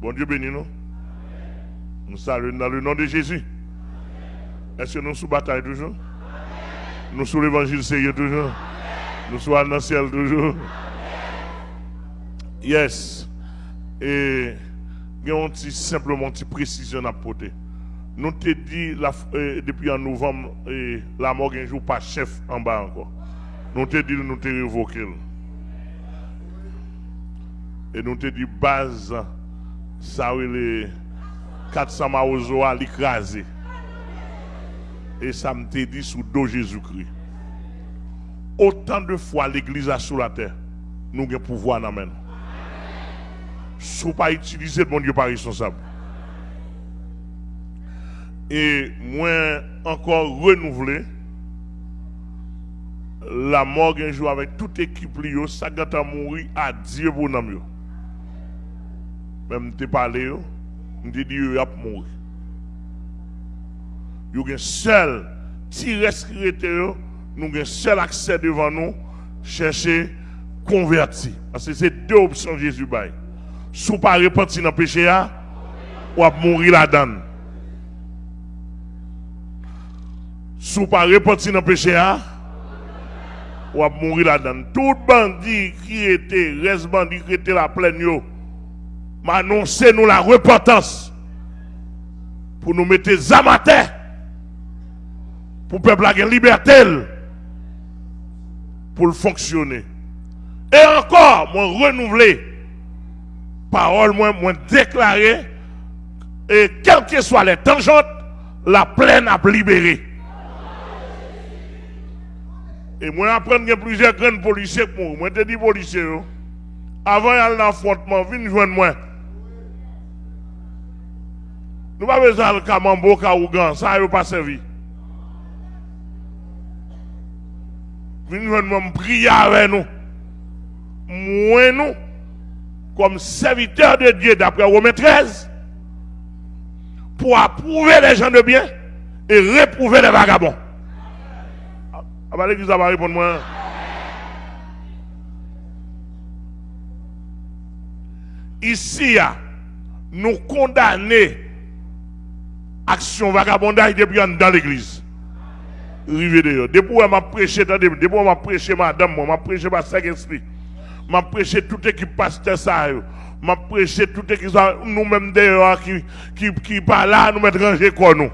Bon Dieu bénis nous. Nous saluons dans le nom de Jésus. Est-ce que nous sous bataille toujours? Nous sous l'évangile sérieux toujours? Nous sommes dans le ciel toujours? Yes. Et il y a simplement une précision à porter. Nous te dit euh, depuis en novembre, la mort un jour pas chef en bas encore. Nous te dit nous te révoqué. Et nous te dit base, ça les 400 maozo à l'écraser. Et ça me dit sous dos Jésus-Christ. Autant de fois l'église a sur la terre, nous avons pouvoir dans main. Si pas utiliser, mon Dieu pas responsable. Et moi, encore renouveler la mort un jour avec toute équipe, ça a mourir à Dieu pour nous. Même te parlé, je te dit, il a mourir. Il y a seul, si rescrit, nous avons un seul accès devant nous, chercher converti. Parce que c'est deux options Jésus bail. Si pas repentir dans le péché, ou à mourir là-dedans. Si pas repentir dans le péché, ou à mourir là-dedans. Tout bandit qui était, reste bandit qui était la pleine, m'annoncer nous la repentance pour nous mettre les pour le peuple avoir liberté pour le fonctionner. Et encore, moi renouveler parole, moi, moi déclarer, et quelles que soient les tangentes, la plaine a libéré. Et moi, apprendre a plusieurs grands policiers pour moi. Je dis policiers, avant d'aller l'affrontement, venez joindre moi. Nous pas besoin de camambo, kaougan, ça n'a pas servi. Venez prier avec nous. Moi, nous, comme serviteurs de Dieu d'après Romains 13, pour approuver les gens de bien et réprouver les vagabonds. Ah, bah, l'église va répondre moi. Ici, nous condamner action vagabondage depuis dans l'église. Rivé d'ailleurs. Depuis que m'a prêché, depuis que m'a prêché madame, m'a prêché ma Saint-Esprit, m'a prêché toute équipe pasteur ça, m'a prêché toute équipe nous-mêmes d'ailleurs qui, qui, qui pas là, nous mettre rangé quoi nous.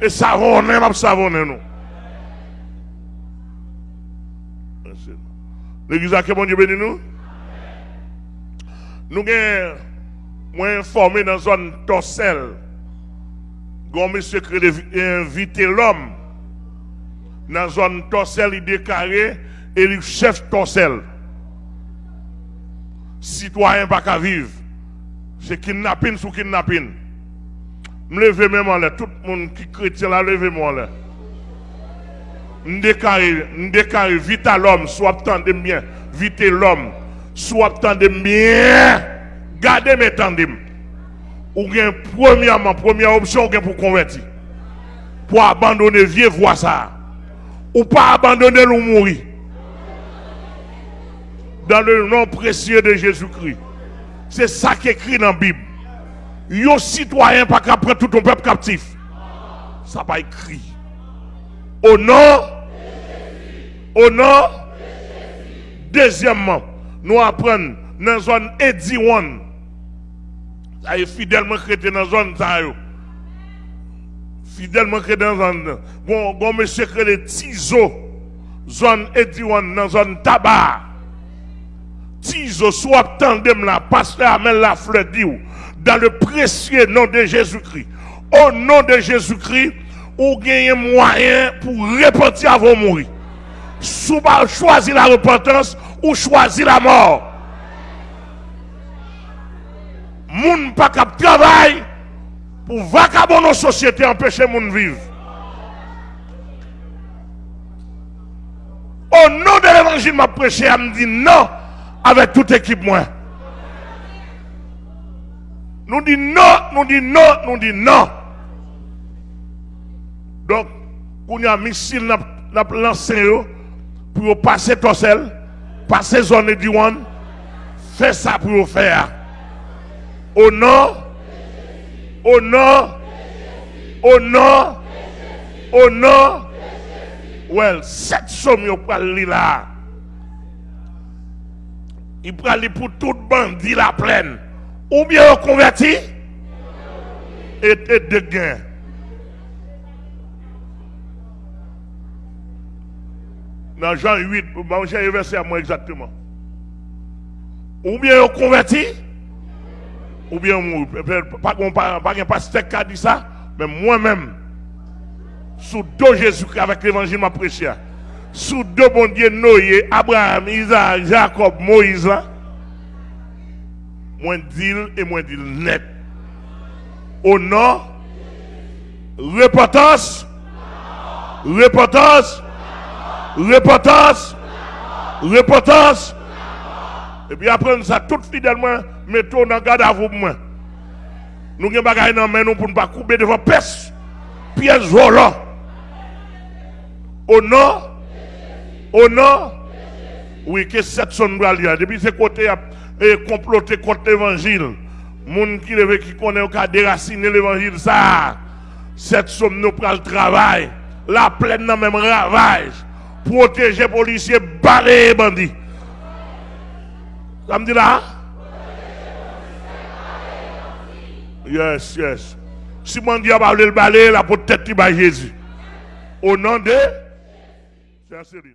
Et savonner, m'a savonner nous. L'église a que bon Dieu béni nous. Nous sommes informés dans la zone torselle Gon monsieur qui invité l'homme dans la zone torselle, il déclaré et le chef torselle. Citoyen pas qu'à vivre. C'est kidnapping sous kidnapping. Me levez même. Tout le monde qui chrétien là, levez-moi en. Je déclare, vite à l'homme, soit attendez bien, vite l'homme, soit attendez bien, gardez mes tandem ou bien premièrement, première option, ou pour convertir. Pour abandonner vieux voix ça. Ou pas abandonner ou mourir. Dans le nom précieux de Jésus-Christ. C'est ça qui est écrit dans la Bible. Yo citoyen pas qu'à tout ton peuple captif. Ça pas écrit. Au nom. Au nom. Deuxièmement, nous apprenons dans la zone 81 ay fidèlement chrétien dans la zone fidèlement chrétien dans zone bon bon monsieur que les tizo zone ediwan dans zone tabac tizo soit tandem la pasteur amène la fleur dans le précieux nom de Jésus-Christ au nom de Jésus-Christ ou gagne moyen pour repentir avant de mourir. Sous choisir la repentance ou choisir la mort moun pas cap travail pour vagabond nos sociétés empêcher moun vivre. Au nom de l'évangile, m'a prêché, elle me dit non avec toute équipe moi. Nous dit non, nous dit non, nous dit non. Donc, on y a missile n'a lancé pour passer Torsel, passer zone de Diwan, faire ça pour faire. Au nom. Au nom. Au nom. Au nom. Well, cette somme, yo pral li là. Il pral li pour tout bandit la plaine. Ou bien on converti et, et de gain. Dans Jean 8, j'ai verset à moi exactement. Ou bien on converti, ou bien pas un pasteur qui a dit ça, mais moi-même, sous deux Jésus avec l'évangile m'a prêché, sous deux bon Dieu Noé, Abraham, Isaac, Jacob, Moïse, moins deal et moins deal net. Au nom, repentance, repentance, repentance, repentance. Et puis après, ça tout fidèlement, mettons dans garde à vous. Nous avons bagages dans nous pour ne pas couper devant peste, pièce volant. Au nom, au nom, oui, que cette sonne Depuis ce côté, et comploter contre l'évangile. Moun qui qui connaît qui a déraciné l'évangile ça. Cette somme nous prend le travail. La plaine dans même ravage. Protéger policiers, barrer bandits. Ça me dit là? Yes, yes. Si mon Dieu a parlé le balai, la peut-être Jésus. Au nom de Céline.